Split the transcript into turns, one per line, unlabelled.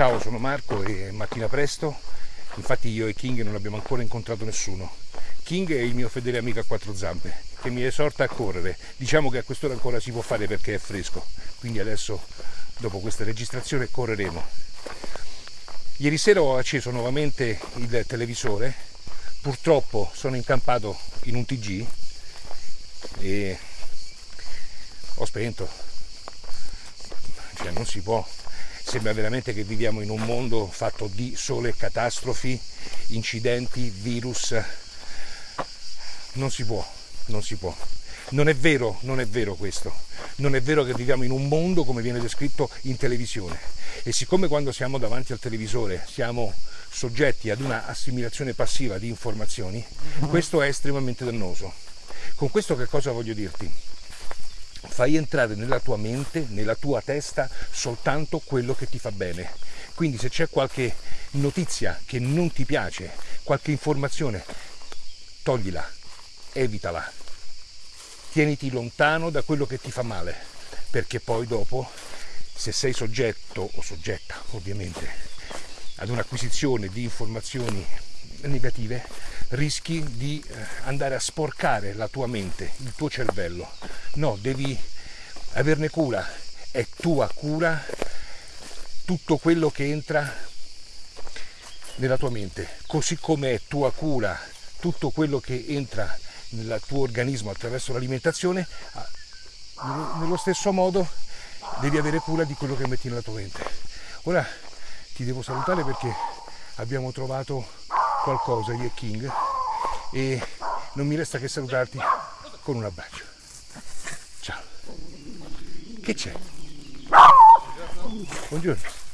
Ciao, sono Marco e mattina presto, infatti io e King non abbiamo ancora incontrato nessuno. King è il mio fedele amico a quattro zampe che mi esorta a correre. Diciamo che a quest'ora ancora si può fare perché è fresco, quindi adesso dopo questa registrazione correremo. Ieri sera ho acceso nuovamente il televisore, purtroppo sono incampato in un TG e ho spento, cioè non si può Sembra veramente che viviamo in un mondo fatto di sole catastrofi, incidenti, virus. Non si può, non si può. Non è vero, non è vero questo. Non è vero che viviamo in un mondo come viene descritto in televisione. E siccome quando siamo davanti al televisore siamo soggetti ad una assimilazione passiva di informazioni, questo è estremamente dannoso. Con questo che cosa voglio dirti? Fai entrare nella tua mente, nella tua testa soltanto quello che ti fa bene. Quindi se c'è qualche notizia che non ti piace, qualche informazione, toglila, evitala. Tieniti lontano da quello che ti fa male, perché poi dopo, se sei soggetto o soggetta ovviamente ad un'acquisizione di informazioni negative, rischi di eh, andare a sporcare la tua mente, il tuo cervello. No, devi averne cura, è tua cura tutto quello che entra nella tua mente, così come è tua cura tutto quello che entra nel tuo organismo attraverso l'alimentazione, ah, nello stesso modo devi avere cura di quello che metti nella tua mente. Ora ti devo salutare perché abbiamo trovato qualcosa e King e non mi resta che salutarti con un abbraccio. Ciao. Che c'è? Buongiorno.